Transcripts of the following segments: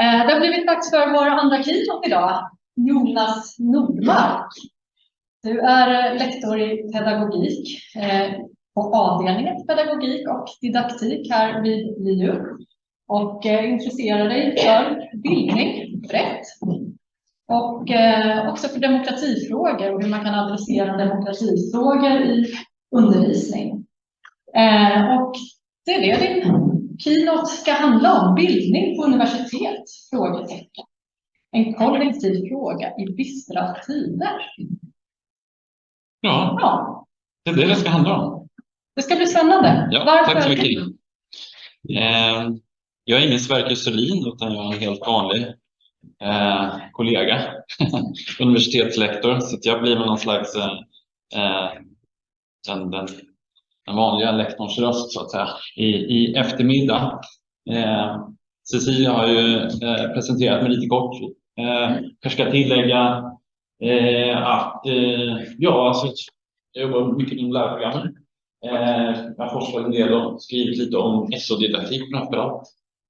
Eh, det har blivit dags för vår andra keynote idag. Jonas Nordmark. Du är lektor i pedagogik eh, på avdelningen pedagogik och didaktik här vid LiU och eh, intresserar dig för bildning brett och också för demokratifrågor och hur man kan adressera demokratifrågor i undervisning. Och det är det din Keynote ska handla om bildning på universitet? Frågetecken. En kollektiv fråga i bistra tider. Ja, ja, det är det det ska handla om. Det ska bli spännande. Ja, Varför? Tack så mycket. Eh, jag är ingen Sverker Selin utan jag är en helt vanlig eh, kollega, universitetslektor, så jag blir med någon slags eh, eh den, den den vanliga lektorns röst så att säga, i, i eftermiddag. Eh, Cecilia har ju eh, presenterat mig lite kort. Eh, jag ska tillägga eh, att eh, ja, alltså, jag jobbar mycket inom lärprogrammen. Eh, jag har forskat en del och skrivit lite om SO-didaktik framförallt.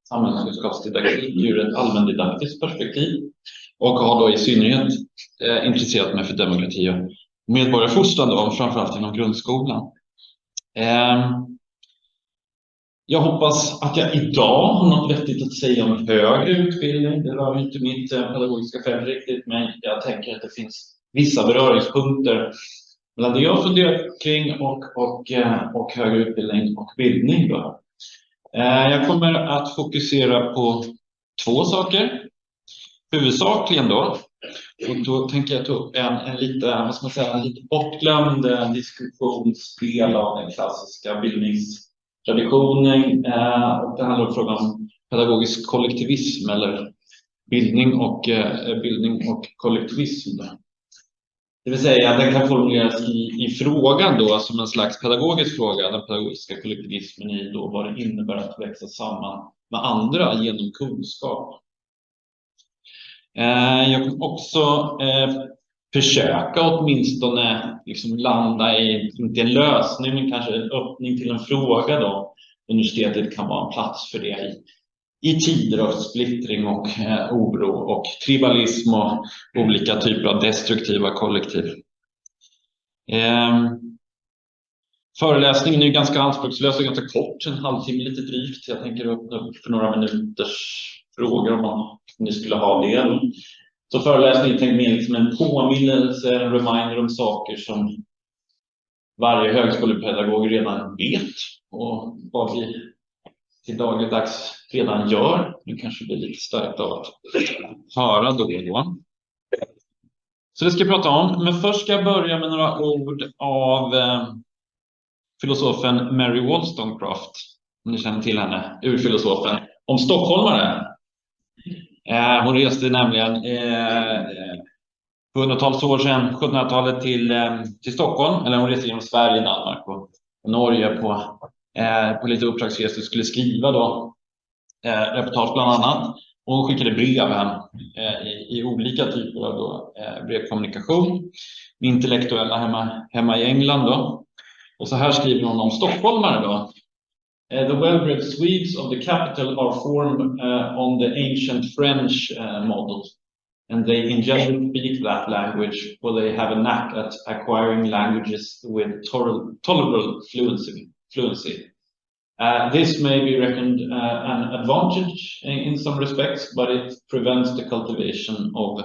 Samhällskunskapsdidaktik ur ett allmändidaktiskt perspektiv och har då i synnerhet eh, intresserat mig för demokrati och medborgarfostran framförallt inom grundskolan. Ehm, jag hoppas att jag idag har något vettigt att säga om högre utbildning. Det rör inte mitt eh, pedagogiska fält riktigt, men jag tänker att det finns vissa beröringspunkter mellan det jag funderat kring och, och, eh, och högre utbildning och bildning. Då. Ehm, jag kommer att fokusera på två saker. Huvudsakligen då och då tänker jag ta upp en, en lite, vad ska man säga, en lite bortglömd eh, diskussionsdel av den klassiska bildningstraditionen. Eh, och det handlar om frågan om pedagogisk kollektivism eller bildning och, eh, bildning och kollektivism. Det vill säga, den kan formuleras i, i frågan då som en slags pedagogisk fråga, den pedagogiska kollektivismen i då vad det innebär att växa samman med andra genom kunskap. Eh, jag kan också eh, försöka åtminstone liksom landa i, inte en lösning, men kanske en öppning till en fråga då. Universitetet kan vara en plats för det i, i tider av splittring och eh, oro och tribalism och olika typer av destruktiva kollektiv. Eh, föreläsningen är ganska anspråkslös och ganska kort, en halvtimme lite drygt. Jag tänker öppna upp för några minuters frågor om man ni skulle ha det. Så föreläsningen är tänkt mer liksom en påminnelse, en reminder om saker som varje högskolepedagog redan vet och vad vi till dagligdags redan gör. Nu kanske blir lite starkt av att höra då och då. Så det ska jag prata om, men först ska jag börja med några ord av eh, filosofen Mary Wollstonecraft, om ni känner till henne, urfilosofen, om stockholmare. Eh, hon reste nämligen eh, hundratals år sedan, 1700-talet, till, eh, till Stockholm. Eller hon reste genom Sverige, Danmark och, och Norge på, eh, på lite uppdragsresor skulle skriva då, eh, reportage bland annat. Och hon skickade brev hem eh, i, i, olika typer av då, eh, brevkommunikation med intellektuella hemma, hemma i England. Då. Och så här skriver hon om stockholmare. Då. Uh, the well-bred Swedes of the capital are formed uh, on the ancient French uh, model, and they in general speak that language, for they have a knack at acquiring languages with tolerable fluency. fluency. Uh, this may be reckoned uh, an advantage in, in, some respects, but it prevents the cultivation of,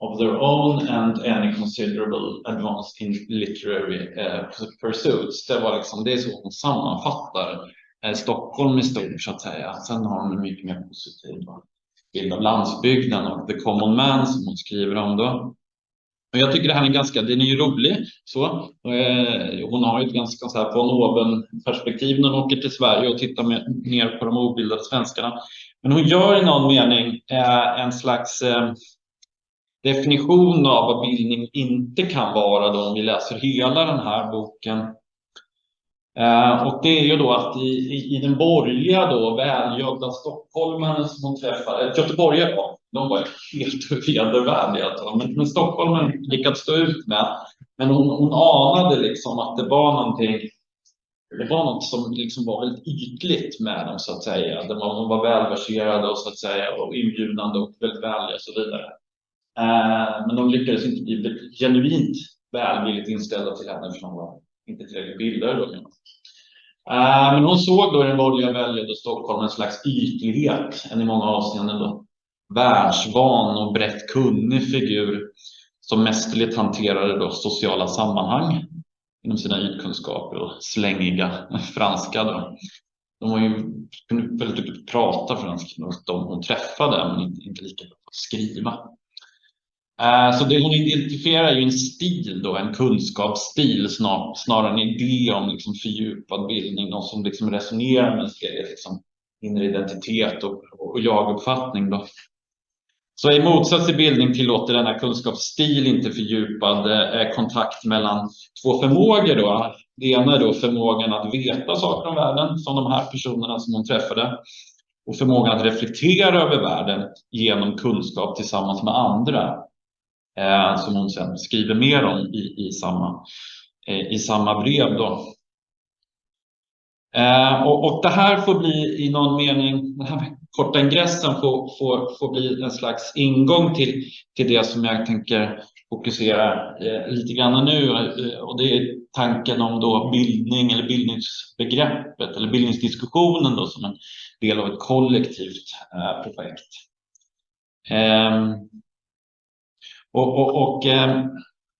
of their own and any considerable advance in literary uh, pursuits. Det var liksom det hon sammanfattar Eh, Stockholm i stort så att säga. Sen har hon en mycket mer positiv bild av landsbygden och the common man som hon skriver om då. Och jag tycker det här är ganska, den är ju rolig så. Eh, hon har ju ett ganska så här von oben perspektiv när hon åker till Sverige och tittar med, ner på de obildade svenskarna. Men hon gör i någon mening eh, en slags eh, definition av vad bildning inte kan vara då om vi läser hela den här boken. Eh, och det är ju då att i, i, i den borgerliga då välgödda stockholmaren som hon träffade, eh, göteborgare var, de var helt vedervärdiga. Alltså. Men, men stockholmaren lyckats stå ut med. Men hon, hon anade liksom att det var någonting det var något som liksom var väldigt ytligt med dem så att säga. De var, de var välverserade och så att säga och inbjudande och väldigt vänliga och så vidare. Eh, men de lyckades inte bli genuint välvilligt inställda till henne för hon var inte tillräckligt bildade då. Eh, men hon såg då i den borgerliga väljet och Stockholm en slags ytlighet, en i många avseenden då världsvan och brett kunnig figur som mästerligt hanterade då sociala sammanhang inom sina ytkunskaper och slängiga franska. Då. De var ju, kunde väldigt duktigt prata franska, de hon träffade, men inte, inte lika bra på att skriva. Eh, så det hon identifierar är ju en stil, då, en kunskapsstil snar, snarare än en idé om liksom fördjupad bildning, någon som liksom resonerar med liksom, inre identitet och, och jaguppfattning. Då. Så i motsats till bildning tillåter denna kunskapsstil inte fördjupad eh, kontakt mellan två förmågor. Då. Det ena är då förmågan att veta saker om världen, som de här personerna som hon träffade, och förmågan att reflektera över världen genom kunskap tillsammans med andra, eh, som hon sen skriver mer om i, i, samma, eh, i samma brev. Då. Eh, och, och, det här får bli i någon mening, den här korta ingressen får, får, får bli en slags ingång till, till det som jag tänker fokusera eh, lite grann nu. Eh, och det är tanken om då bildning eller bildningsbegreppet eller bildningsdiskussionen då som en del av ett kollektivt eh, projekt. Eh, och, och, och eh,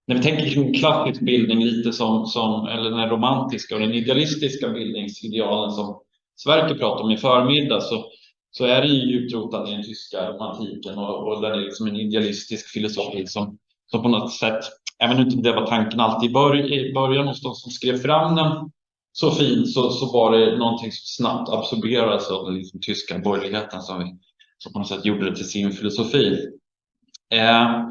när vi tänker kring klassisk bildning lite som, som eller den romantiska och den idealistiska bildningsidealen som Sverker pratade om i förmiddag så, så är det ju djupt i den tyska romantiken och, och den är liksom en idealistisk filosofi som, som på något sätt, även om inte det var tanken alltid i, början, i början hos de som skrev fram den så fint så, så var det någonting som snabbt absorberades av den liksom, tyska borgerligheten som, vi, som på något sätt gjorde det till sin filosofi. Eh,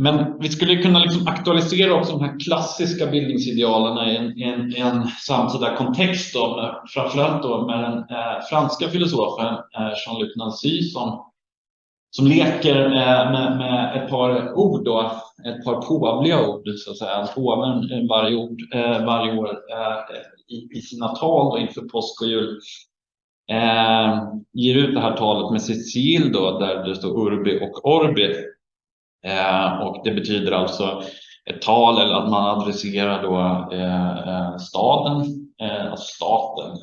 men vi skulle kunna liksom aktualisera också de här klassiska bildningsidealen i en, en, en samtida kontext, då, framförallt då med den eh, franska filosofen eh, Jean-Luc Nancy som, som leker med, med, med, ett par ord, då, ett par påvliga ord, så att säga. Påven varje, ord, eh, varje år eh, i, i, sina tal då, inför påsk och jul. Eh, ger ut det här talet med Cecil då, där det står Urbi och Orbi Eh, och det betyder alltså ett tal eller att man adresserar då eh, eh staden, eh, alltså staten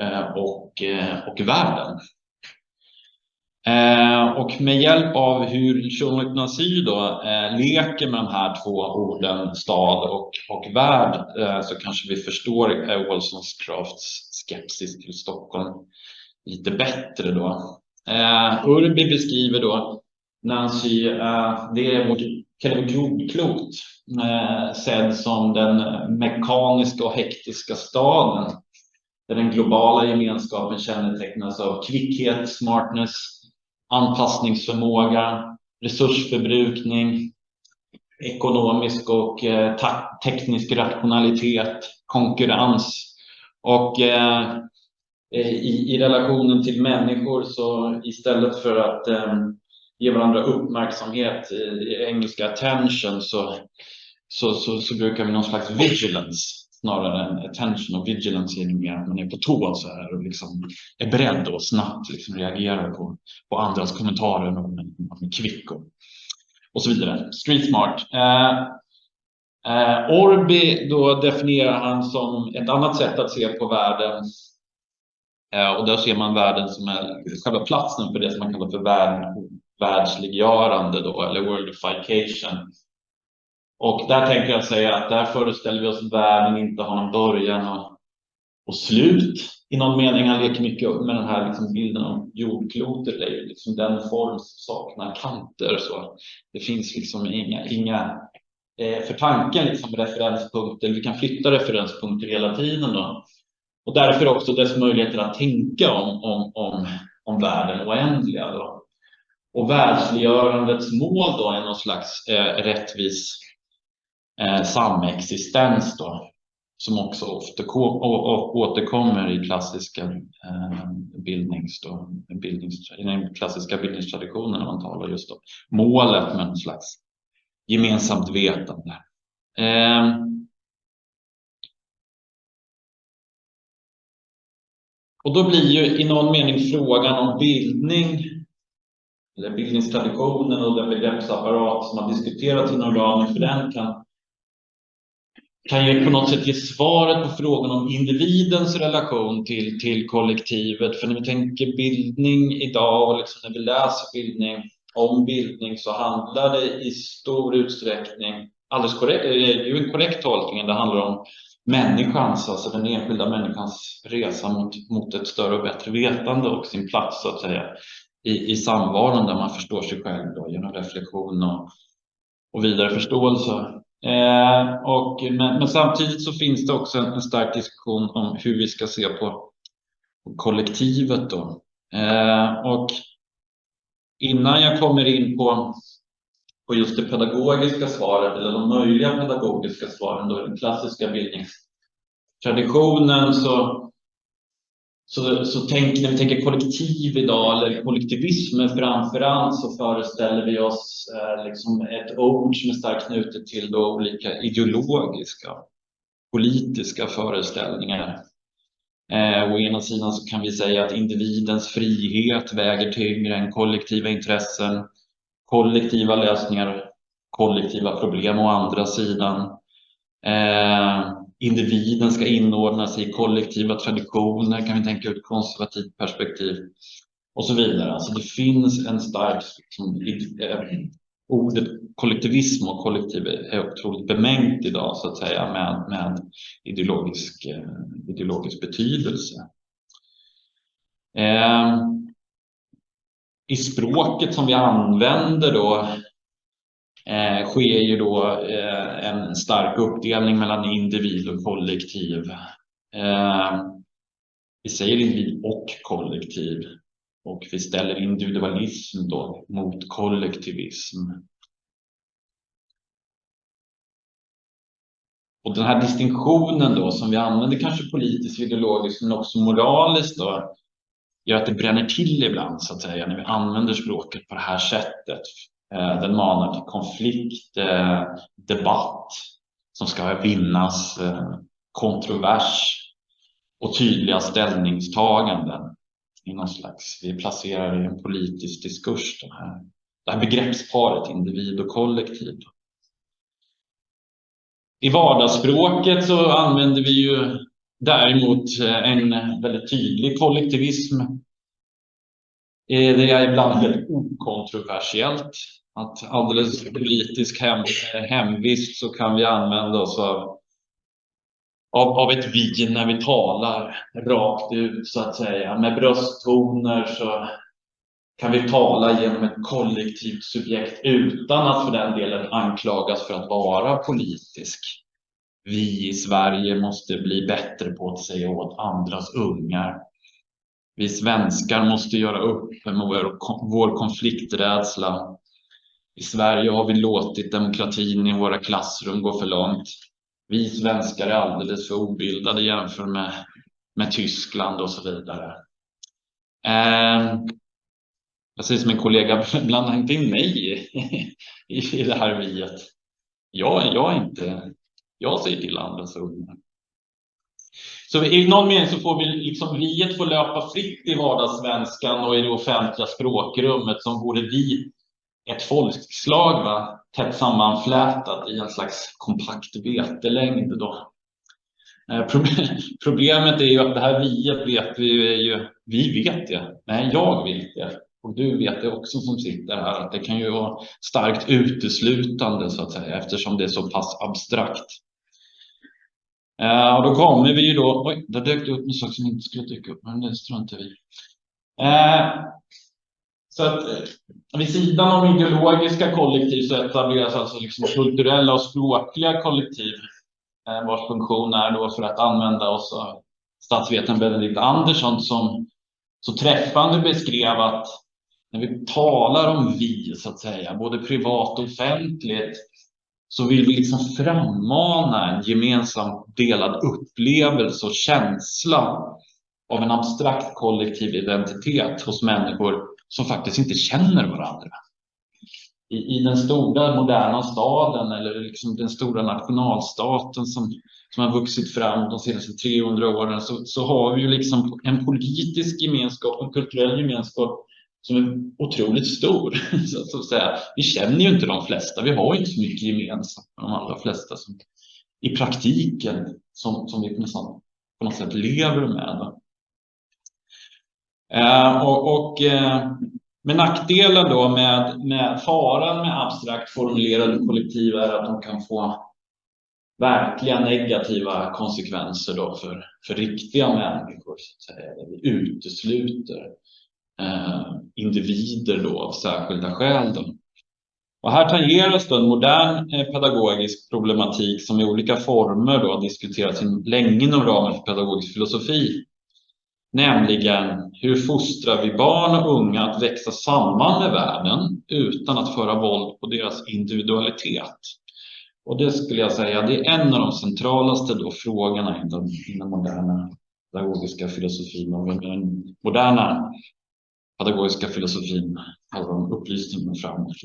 eh, och, eh, och världen. Eh, och med hjälp av hur Jean-Luc Nancy då eh, leker med de här två orden stad och, och värld eh, så kanske vi förstår eh, Wollstonecrafts skepsis till Stockholm lite bättre då. Urbi beskriver då Nancy, det är vårt jordklot eh, sedd som den mekaniska och hektiska staden där den globala gemenskapen kännetecknas av kvickhet, smartness, anpassningsförmåga, resursförbrukning, ekonomisk och eh, teknisk rationalitet, konkurrens. Och eh, eh, i, i relationen till människor så istället för att eh, ge varandra uppmärksamhet, eh, i engelska attention, så, så, så, så brukar vi någon slags vigilance snarare än attention och vigilance är mer att man är på tå så här och liksom är beredd och snabbt liksom reagerar på, på andras kommentarer och man är kvick och, och så vidare. Street smart. Eh, eh, Orbi då definierar han som ett annat sätt att se på världen eh, och där ser man världen som är själva platsen för det som man kallar för värld, världsliggörande då, eller worldification. Och där tänker jag säga att där föreställer vi oss världen inte har någon början och, och slut i någon mening. Han leker mycket med den här liksom bilden av jordklotet, det är liksom den form som saknar kanter. Så det finns liksom inga, inga eh, för tanken liksom referenspunkter, vi kan flytta referenspunkter hela tiden. Då. Och därför också dess möjligheter att tänka om, om, om, om världen oändliga. Då. Och världsliggörandets mål då är någon slags eh, rättvis Eh, samexistens då, som också ofta återkommer i klassiska eh, bildnings, då, bildnings, i den klassiska bildningstraditionen när man talar just om målet med någon slags gemensamt vetande. Ehm, och då blir ju i någon mening frågan om bildning eller bildningstraditionen och den begreppsapparat som har diskuterats inom ramen för den kan kan ju på något sätt ge svaret på frågan om individens relation till, till kollektivet. För när vi tänker bildning idag och liksom när vi läser bildning om bildning så handlar det i stor utsträckning, alldeles korrekt, eh, det är ju en korrekt tolkning, det handlar om människans, alltså den enskilda människans resa mot, mot ett större och bättre vetande och sin plats så att säga i, i samvaron där man förstår sig själv då, genom reflektion och, och vidare förståelse. Eh, och, men, men, samtidigt så finns det också en, en stark diskussion om hur vi ska se på, på kollektivet. Då. Eh, och innan jag kommer in på, på just det pedagogiska svaret eller de möjliga pedagogiska svaren, då den klassiska bildningstraditionen, så så, så tänk, när vi tänker kollektiv idag, eller kollektivism framför allt, så föreställer vi oss eh, liksom ett ord som är starkt knutet till då olika ideologiska, politiska föreställningar. Eh, å ena sidan så kan vi säga att individens frihet väger tyngre än kollektiva intressen, kollektiva lösningar, kollektiva problem å andra sidan. Eh, individen ska inordna sig i kollektiva traditioner, kan vi tänka ur ett konservativt perspektiv och så vidare. Alltså det finns en stark, liksom, eh, ordet kollektivism och kollektiv är otroligt bemängt idag så att säga med, med ideologisk, eh, ideologisk betydelse. Eh, I språket som vi använder då eh, sker ju då eh, en stark uppdelning mellan individ och kollektiv. Eh, vi säger individ och kollektiv och vi ställer individualism då mot kollektivism. Och den här distinktionen då som vi använder kanske politiskt, ideologiskt men också moraliskt då gör att det bränner till ibland så att säga när vi använder språket på det här sättet. Eh, den manar till konflikt, eh, debatt som ska vinnas, eh, kontrovers och tydliga ställningstaganden i någon slags, vi placerar i en politisk diskurs den här, det här begreppsparet individ och kollektiv. I vardagsspråket så använder vi ju däremot en väldigt tydlig kollektivism. Det är ibland väldigt okontroversiellt att alldeles politisk hem, hemvist så kan vi använda oss av, av, av ett vi när vi talar rakt ut så att säga. Med brösttoner så kan vi tala genom ett kollektivt subjekt utan att för den delen anklagas för att vara politisk. Vi i Sverige måste bli bättre på att säga åt andras ungar. Vi svenskar måste göra upp med vår, vår konflikträdsla i Sverige har vi låtit demokratin i våra klassrum gå för långt. Vi svenskar är alldeles för obildade jämfört med, med Tyskland och så vidare. Eh, jag säger som en kollega, blanda inte in mig i, i det här viet. Jag, jag är inte, jag säger till andra så. Så i någon mening så får vi liksom viet får löpa fritt i vardagssvenskan och i det offentliga språkrummet som vore vi ett folkslag va? tätt sammanflätat i en slags kompakt vetelängd. Då. Eh, problemet är ju att det här viet vet vi ju, vi vet det, nej jag vet det och du vet det också som sitter här att det kan ju vara starkt uteslutande så att säga eftersom det är så pass abstrakt. Eh, och då kommer vi ju då, oj, där dök det upp en sak som inte skulle dyka upp, men det struntar vi uh, så att eh, vid sidan om ideologiska kollektiv så etableras alltså liksom kulturella och språkliga kollektiv eh, vars funktion är då för att använda oss av statsvetaren Benedikt Andersson som så träffande beskrev att när vi talar om vi, så att säga, både privat och offentligt, så vill vi liksom frammana en gemensam delad upplevelse och känsla av en abstrakt kollektiv identitet hos människor som faktiskt inte känner varandra. I, i den stora moderna staden eller liksom den stora nationalstaten som som har vuxit fram de senaste 300 åren så, så har vi ju liksom en politisk gemenskap, en kulturell gemenskap som är otroligt stor. Så, så att säga. Vi känner ju inte de flesta, vi har inte så mycket gemensamt med de allra flesta som i praktiken som, som vi på något, på något sätt lever med. Eh, och, och eh, nackdelen då med, med faran med abstrakt formulerade kollektiv är att de kan få verkliga negativa konsekvenser då för, för riktiga människor. Så att säga. Vi utesluter eh, individer då av särskilda skäl. Då. Och här tangeras då en modern eh, pedagogisk problematik som i olika former då har diskuterats länge inom ramen för pedagogisk filosofi. Nämligen hur fostrar vi barn och unga att växa samman med världen utan att föra våld på deras individualitet? Och det skulle jag säga, det är en av de centralaste då frågorna inom den moderna pedagogiska filosofin och den moderna pedagogiska filosofin, handlar om upplysningen framåt.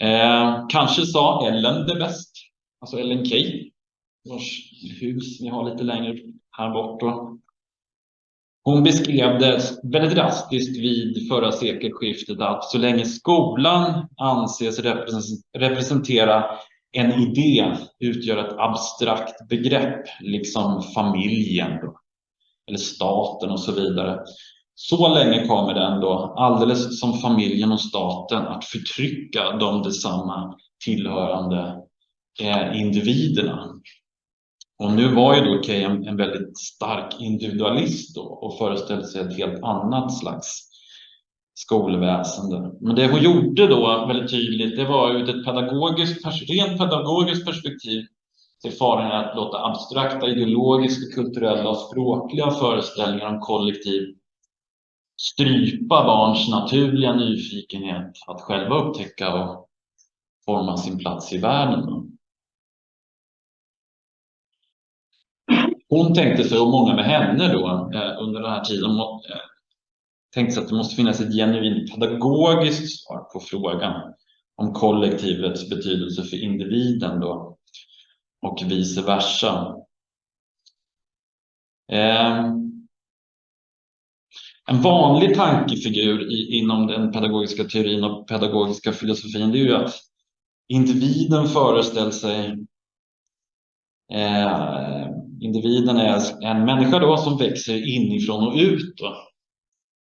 Eh, kanske sa Ellen det bäst, alltså Ellen Key, vars hus ni har lite längre här bort. Då. Hon beskrev det väldigt drastiskt vid förra sekelskiftet att så länge skolan anses representera en idé utgör ett abstrakt begrepp, liksom familjen då, eller staten och så vidare. Så länge kommer den då, alldeles som familjen och staten, att förtrycka de detsamma tillhörande eh, individerna. Och nu var ju då Key en, en väldigt stark individualist då, och föreställde sig ett helt annat slags skolväsende. Men det hon gjorde då väldigt tydligt, det var ur ett pedagogiskt, rent pedagogiskt perspektiv till faran att låta abstrakta ideologiska, kulturella och språkliga föreställningar om kollektiv strypa barns naturliga nyfikenhet att själva upptäcka och forma sin plats i världen. Hon tänkte sig, och många med henne då, eh, under den här tiden, eh, tänkte sig att det måste finnas ett genuint pedagogiskt svar på frågan om kollektivets betydelse för individen då, och vice versa. Ehm, en vanlig tankefigur inom den pedagogiska teorin och pedagogiska filosofin det är ju att individen föreställer sig eh, individen är en människa då som växer inifrån och ut då,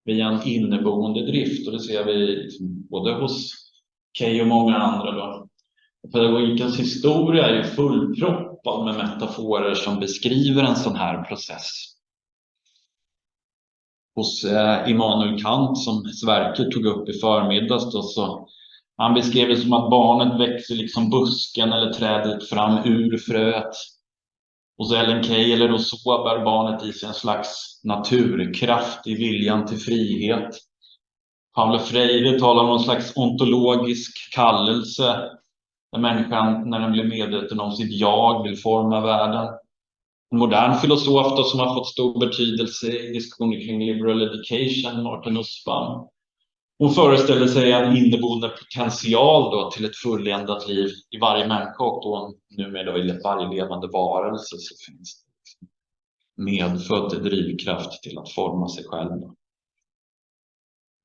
via en inneboende drift och det ser vi liksom både hos Key och många andra. Då. Pedagogikens historia är ju fullproppad med metaforer som beskriver en sån här process hos eh, Immanuel Kant som Sverker tog upp i förmiddags. Då, så han beskrev det som att barnet växer liksom busken eller trädet fram ur fröet. Hos Ellen Key eller Rousseau bär barnet i sig en slags naturkraft i viljan till frihet. Paulo Freire talar om någon slags ontologisk kallelse där människan, när den blir medveten om sitt jag, vill forma världen en modern filosof då, som har fått stor betydelse i diskussioner kring liberal education, Martin Nussbaum. Hon föreställer sig en inneboende potential då till ett fulländat liv i varje människa och då numera i varje levande varelse så finns det liksom medfödd drivkraft till att forma sig själv.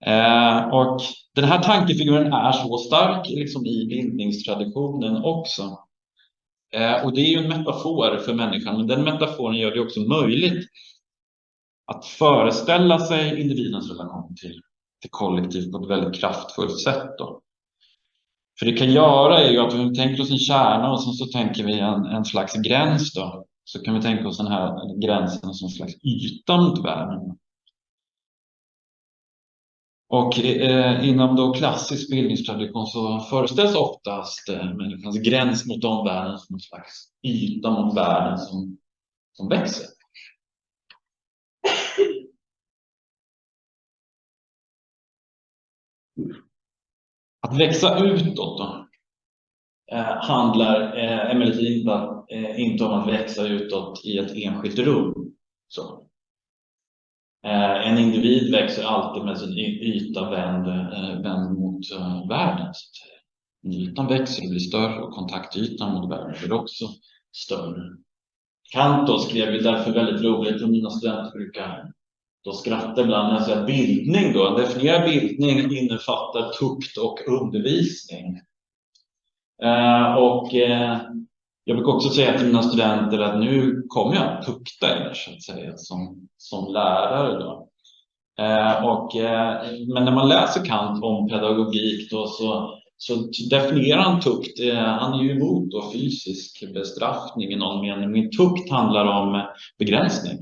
Eh, och den här tankefiguren är så stark liksom i bildningstraditionen också. Eh, och det är ju en metafor för människan, men den metaforen gör det också möjligt att föreställa sig individens relation till, till kollektiv på ett väldigt kraftfullt sätt. Då. För det kan göra är ju att vi tänker oss en kärna och sen så tänker vi en, en slags gräns då. Så kan vi tänka oss den här gränsen som en slags yta mot världen. Och eh, inom då klassisk bildningstradition så föreställs oftast eh, människans gräns mot omvärlden som en slags yta mot världen som, som växer. Att växa utåt då, eh, handlar eh, emellertid inte, eh, inte om att växa utåt i ett enskilt rum. Så. En individ växer alltid med sin yta vänd, vänd mot världen. Ytan växer och blir större och kontaktytan mot världen blir också större. Kant skrev ju därför väldigt roligt och mina studenter brukar då skrattar ibland när jag säger bildning då. Definiera bildning innefattar tukt och undervisning. Eh, och eh, jag brukar också säga till mina studenter att nu kommer jag att tukta er så att säga som, som lärare. Då. Eh, och, eh, men när man läser Kant om pedagogik då så, så definierar han tukt. Eh, han är ju emot då fysisk bestraffning i någon mening. Men tukt handlar om begränsning.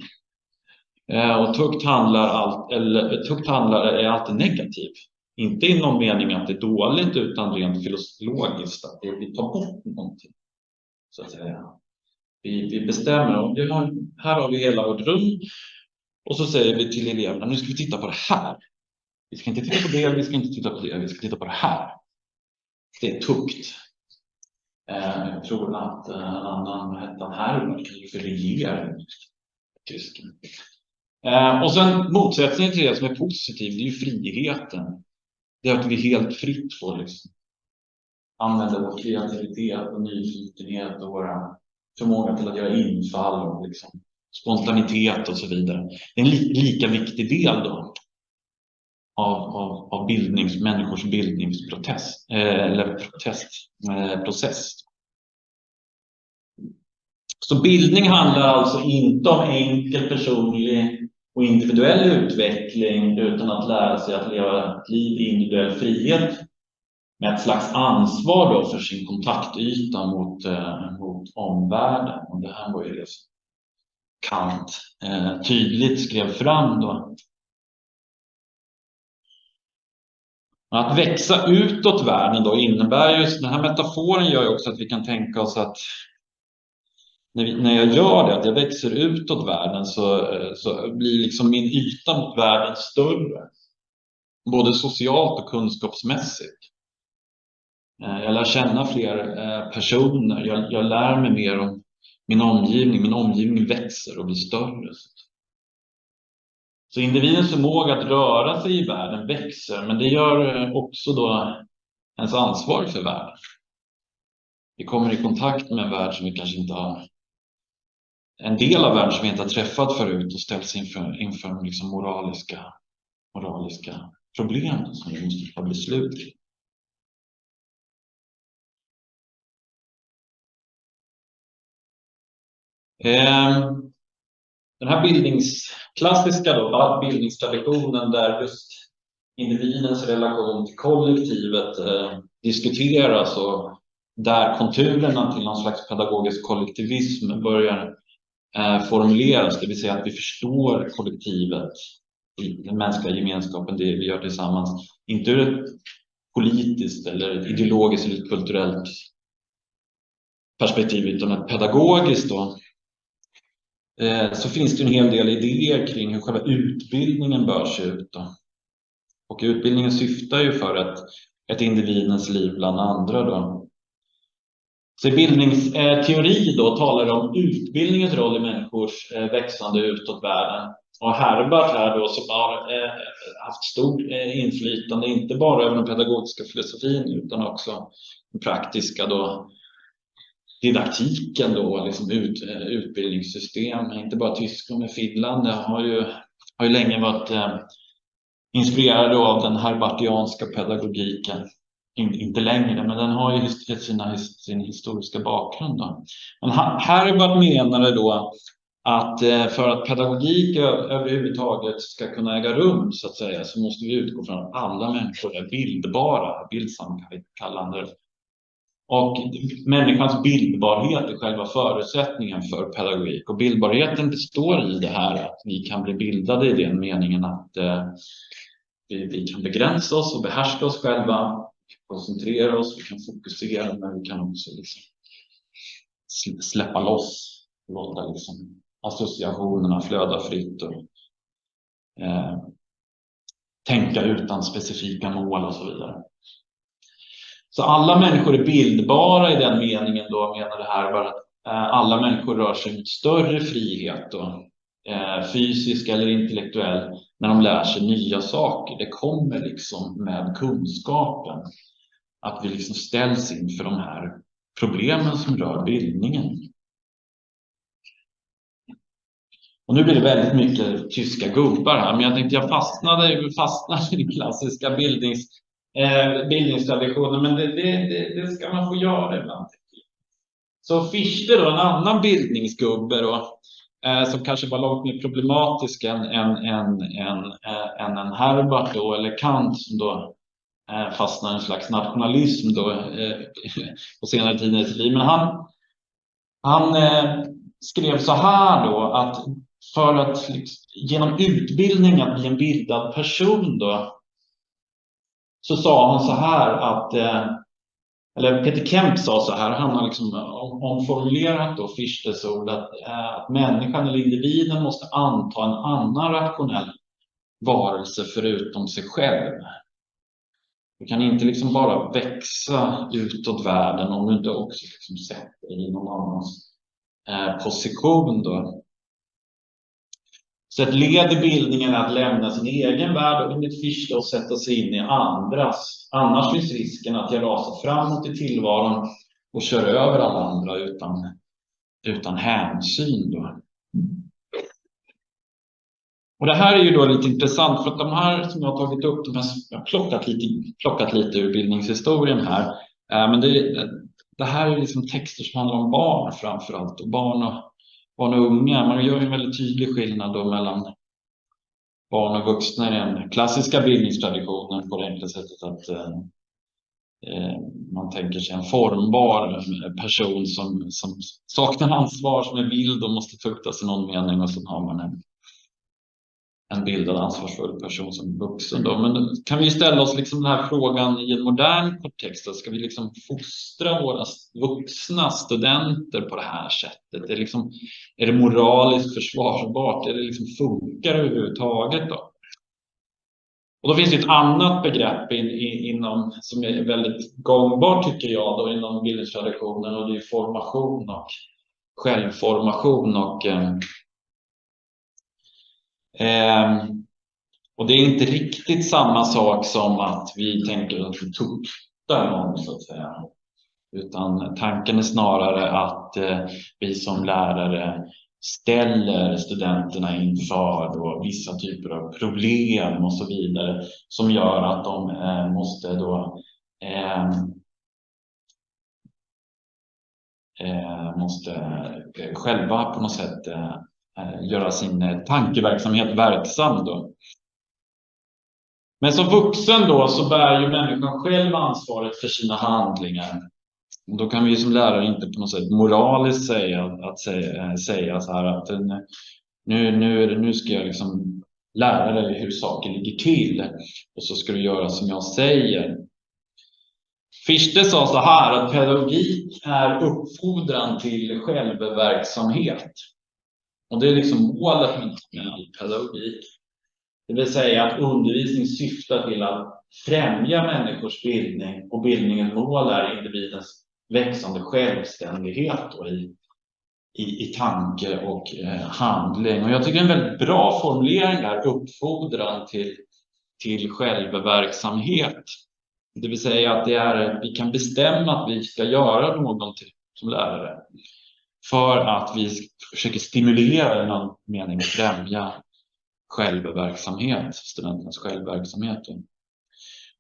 Eh, och tukt handlar, allt, eller, eh, tukt handlar är alltid negativ. Inte i någon mening att det är dåligt utan rent filosofiskt att vi tar bort någonting. Så att säga. Vi, vi bestämmer, vi har, här har vi hela vårt rum och så säger vi till eleverna, nu ska vi titta på det här. Vi ska inte titta på det, vi ska inte titta på det, vi ska titta på det här. Det är tukt. Eh, jag tror att en annan hette han Herbert, för regering. Tysken. Eh, och sen motsättningen till det som är positiv, det är ju friheten. Det är att vi helt fritt får liksom använda vår kreativitet och nyfikenhet och våra förmåga till att göra infall och liksom spontanitet och så vidare. Det är en li lika viktig del då av, av, av bildnings, människors bildningsprocess eh, eller protestprocess. Eh, så bildning handlar alltså inte om enkel personlig och individuell utveckling utan att lära sig att leva ett liv i individuell frihet med ett slags ansvar då för sin kontaktyta mot, eh, mot omvärlden. Och det här var ju det som Kant eh, tydligt skrev fram då. Att växa utåt världen då innebär ju, den här metaforen gör ju också att vi kan tänka oss att när, vi, när jag gör det, att jag växer utåt världen så, eh, så blir liksom min yta mot världen större. Både socialt och kunskapsmässigt. Eh, jag lär känna fler eh, personer, jag, jag lär mig mer om min omgivning. Min omgivning växer och blir större. Så individens förmåga att röra sig i världen växer, men det gör också då ens ansvar för världen. Vi kommer i kontakt med en värld som vi kanske inte har en del av världen som vi inte har träffat förut och ställs inför, inför liksom moraliska, moraliska problem som vi måste ta beslut kring. Ehm, den här bildningsklassiska då, bildningstraditionen där just individens relation till kollektivet eh, diskuteras och där konturerna till någon slags pedagogisk kollektivism börjar Eh, formuleras, det vill säga att vi förstår kollektivet, den mänskliga gemenskapen, det vi gör tillsammans, inte ur ett politiskt eller ideologiskt eller kulturellt perspektiv utan ett pedagogiskt då, eh, så finns det en hel del idéer kring hur själva utbildningen bör se ut. Då. Och utbildningen syftar ju för att ett individens liv bland andra. Då. Så bildningsteori eh, då talar om utbildningens roll i människors eh, växande utåt världen. Och Herbert här då som har eh, haft stort inflytande, inte bara över den pedagogiska filosofin utan också den praktiska då, didaktiken då, liksom ut, utbildningssystem, inte bara Tyskland med Finland, det har ju, har ju länge varit inspirerade av den herbartianska pedagogiken in, inte längre, men den har ju sina, sin historiska bakgrund. Då. Men Herbert menade då att eh, för att pedagogik överhuvudtaget ska kunna äga rum så att säga så måste vi utgå från att alla människor är bildbara, bildsamkallande. Och människans bildbarhet är själva förutsättningen för pedagogik. Och bildbarheten består i det här att vi kan bli bildade i den meningen att eh, vi, vi kan begränsa oss och behärska oss själva koncentrera oss, vi kan fokusera, men vi kan också liksom släppa loss, låta liksom associationerna flöda fritt och eh, tänka utan specifika mål och så vidare. Så alla människor är bildbara i den meningen då menar det här bara att eh, alla människor rör sig mot större frihet då, eh, fysisk eller intellektuell när de lär sig nya saker. Det kommer liksom med kunskapen att vi liksom ställs inför de här problemen som rör bildningen. Och nu blir det väldigt mycket tyska gubbar här, men jag tänkte jag fastnade, fastnade i klassiska bildnings, eh, bildningstraditionen, men det, det, det, det, ska man få göra ibland. Så Fichte då, en annan bildningsgubbe då, eh, som kanske var långt mer problematisk än, än, än, än, eh, än en Herbert då, eller Kant som då Eh, fastnar i en slags nationalism då, eh, på senare tid i sitt liv. Men han, han eh, skrev så här då att för att liksom, genom utbildning att bli en bildad person då så sa han så här att eh, eller Peter Kemp sa så här, han har liksom omformulerat då Fichtes ord att, eh, att människan eller individen måste anta en annan rationell varelse förutom sig själv. Du kan inte liksom bara växa utåt världen om du inte också liksom sätter dig i någon annans eh, position. Då. Så ett led i bildningen är att lämna sin egen värld och enligt Fichte och sätta sig in i andras. Annars finns risken att jag rasar framåt i tillvaron och kör över alla andra utan, utan hänsyn. Då. Och det här är ju då lite intressant för att de här som jag har tagit upp, de här, jag har plockat lite, plockat lite ur bildningshistorien här. Eh, men det, det här är liksom texter som handlar om barn framför allt och barn och barn och unga. Man gör en väldigt tydlig skillnad då mellan barn och vuxna i den klassiska bildningstraditionen på det enkla sättet att eh, eh, man tänker sig en formbar person som, som saknar ansvar, som är vild och måste tuktas i någon mening och så har man en en bildad ansvarsfull person som vuxen. Då. Men kan vi ställa oss liksom den här frågan i en modern kontext? Ska vi liksom fostra våra vuxna studenter på det här sättet? Är, liksom, är det moraliskt försvarbart? Är det liksom, funkar det överhuvudtaget? Då? Och då finns det ett annat begrepp in, in, inom, som är väldigt gångbart tycker jag då, inom bildningstraditionen och det är formation och självformation och Eh, Ehm, och det är inte riktigt samma sak som att vi tänker att vi tuktar någon så att säga. Utan tanken är snarare att eh, vi som lärare ställer studenterna inför då vissa typer av problem och så vidare som gör att de eh, måste då eh, eh måste eh, själva på något sätt eh, Eh, göra sin eh, tankeverksamhet verksam. Då. Men som vuxen då så bär ju människan själv ansvaret för sina handlingar. Och då kan vi som lärare inte på något sätt moraliskt säga, att säga, eh, säga så här att nu, nu, nu ska jag liksom lära dig hur saker ligger till och så ska du göra som jag säger. Fichte sa så här att pedagogik är uppfordran till självverksamhet. Och det är liksom målet med all pedagogik. Det vill säga att undervisning syftar till att främja människors bildning och bildningens mål är individens växande självständighet i, i, i tanke och eh, handling. Och jag tycker det är en väldigt bra formulering där, uppfordran till, till självverksamhet. Det vill säga att det är, vi kan bestämma att vi ska göra någonting som lärare för att vi försöker stimulera i någon mening främja självverksamhet, studenternas självverksamhet.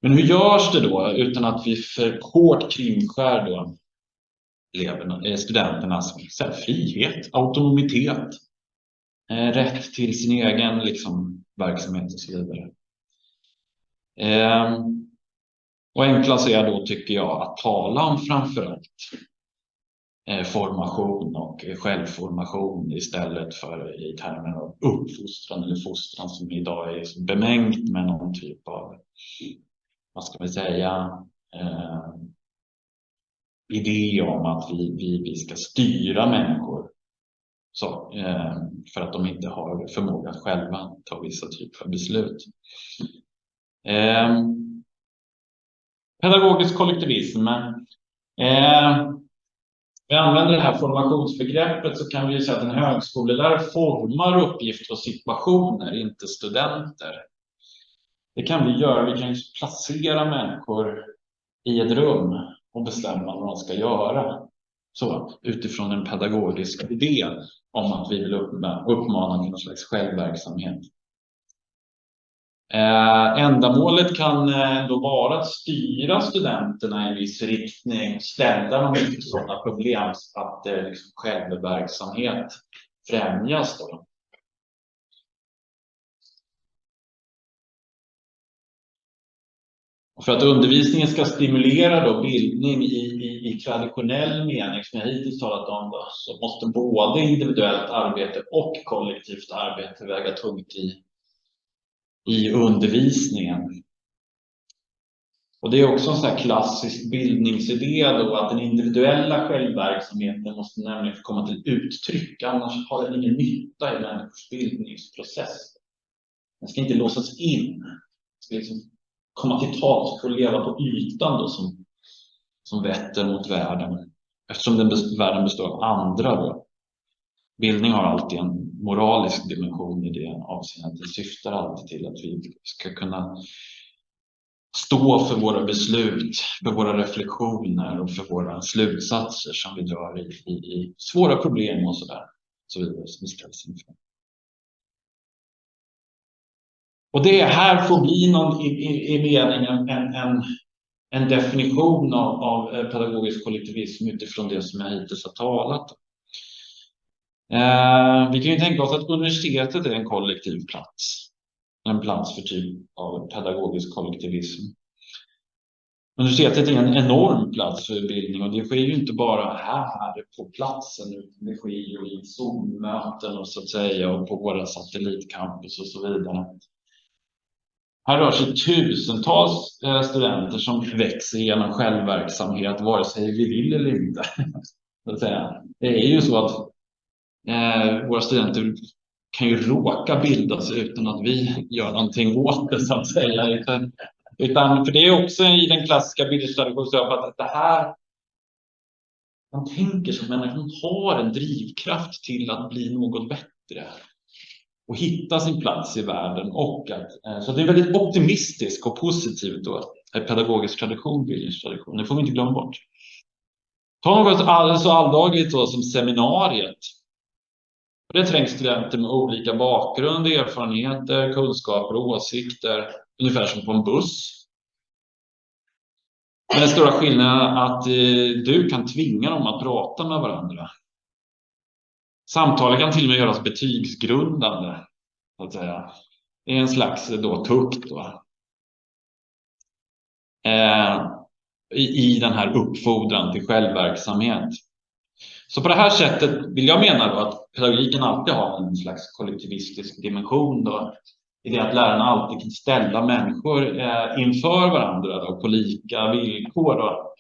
Men hur görs det då utan att vi för hårt kringskär då eleverna, eh, studenternas frihet, autonomitet, eh, rätt till sin egen liksom, verksamhet och så vidare. Eh, och enklast är då, tycker jag, att tala om framförallt Eh, formation och självformation istället för i termer av uppfostran eller fostran som idag är bemängt med någon typ av, vad ska vi säga, eh, idé om att vi, vi, vi ska styra människor så, eh, för att de inte har förmåga att själva ta vissa typer av beslut. Eh, pedagogisk kollektivism. Eh, vi använder det här formationsbegreppet så kan vi säga att en högskolelärare formar uppgifter och situationer, inte studenter. Det kan vi göra. Vi kan placera människor i ett rum och bestämma vad de ska göra. Så, utifrån en pedagogisk idé om att vi vill uppmana till någon slags självverksamhet. Eh, ändamålet kan eh, då vara att styra studenterna i en viss riktning, ställa dem inför sådana problem att eh, liksom självverksamhet främjas. Då. För att undervisningen ska stimulera då bildning i, i, i traditionell mening, som jag hittills talat om, då, så måste både individuellt arbete och kollektivt arbete väga tungt i, i undervisningen. Och det är också en sån här klassisk bildningsidé då att den individuella självverksamheten måste nämligen få komma till uttryck, annars har den ingen nytta i människors bildningsprocess. Den ska inte låsas in. Den ska liksom komma till tals och leva på ytan då som, som vetter mot världen. Eftersom den, världen består av andra då. Bildning har alltid en moralisk dimension i det avseendet. Det syftar alltid till att vi ska kunna stå för våra beslut, för våra reflektioner och för våra slutsatser som vi drar i, i, i svåra problem och sådär. Så vidare som vi ställs inför. Och det här får bli någon i, i, i meningen en, en, en definition av, av eh, pedagogisk kollektivism utifrån det som jag hittills har talat om. Eh, vi kan ju tänka oss att universitetet är en kollektiv plats. En plats för typ av pedagogisk kollektivism. Universitetet är en enorm plats för bildning och det sker ju inte bara här på platsen utan det sker ju i Zoom-möten och så att säga och på våra satellitcampus och så vidare. Här rör sig tusentals eh, studenter som växer genom självverksamhet, vare sig vi vill eller inte. Det är ju så att eh, våra studenter kan ju råka bildas utan att vi gör någonting åt det, så att säga. Utan, utan för det är också i den klassiska bildningstraditionen att det här man tänker som människan har en drivkraft till att bli något bättre och hitta sin plats i världen. Och att, eh, så det är väldigt optimistiskt och positivt då, pedagogisk tradition, bildningstradition. Det får vi inte glömma bort. Ta något så alldagligt då som seminariet. Det trängs studenter med olika bakgrund, erfarenheter, kunskaper och åsikter, ungefär som på en buss. Men den stora skillnaden är att eh, du kan tvinga dem att prata med varandra. Samtalet kan till och med göras betygsgrundande. Så att säga. Det är en slags eh, då, tukt. Då. Eh, i, I den här uppfordran till självverksamhet. Så på det här sättet vill jag mena då att pedagogiken alltid har en slags kollektivistisk dimension. Då, I det att lärarna alltid kan ställa människor eh, inför varandra då, på lika villkor. Då.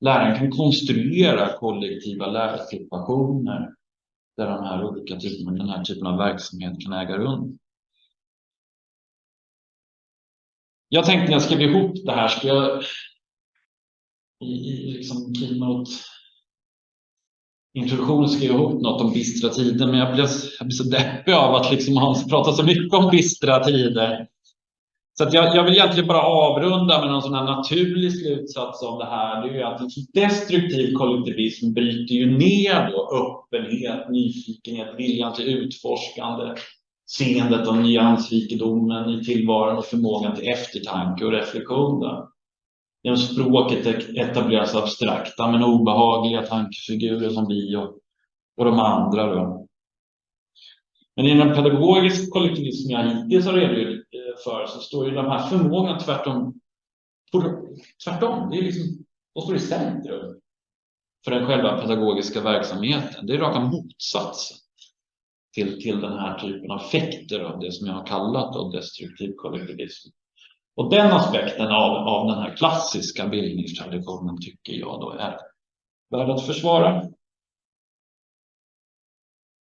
Läraren kan konstruera kollektiva lärsituationer där de här olika typerna, den här typen av verksamhet kan äga rum. Jag tänkte när jag skrev ihop det här, ska jag i, i liksom keynote introduktion skrev jag ihop något om bistra tider, men jag blev, jag blev så deppig av att liksom Hans pratar så mycket om bistra tider. Så jag, jag, vill egentligen bara avrunda med någon sån här naturlig slutsats av det här. Det är ju att destruktiv kollektivism bryter ju ner då öppenhet, nyfikenhet, viljan till utforskande, seendet och nyansrikedomen i tillvaron och förmågan till eftertanke och reflektion. Genom språket etableras abstrakta men obehagliga tankefigurer som vi och, och de andra. Då. Men inom pedagogisk kollektivism jag hittills har redogjort eh, för så står ju de här förmågorna tvärtom, tvärtom, det är liksom, de står i centrum för den själva pedagogiska verksamheten. Det är raka motsatsen till, till den här typen av effekter av det som jag har kallat av destruktiv kollektivism. Och den aspekten av, av den här klassiska bildningstraditionen tycker jag då är värd att försvara.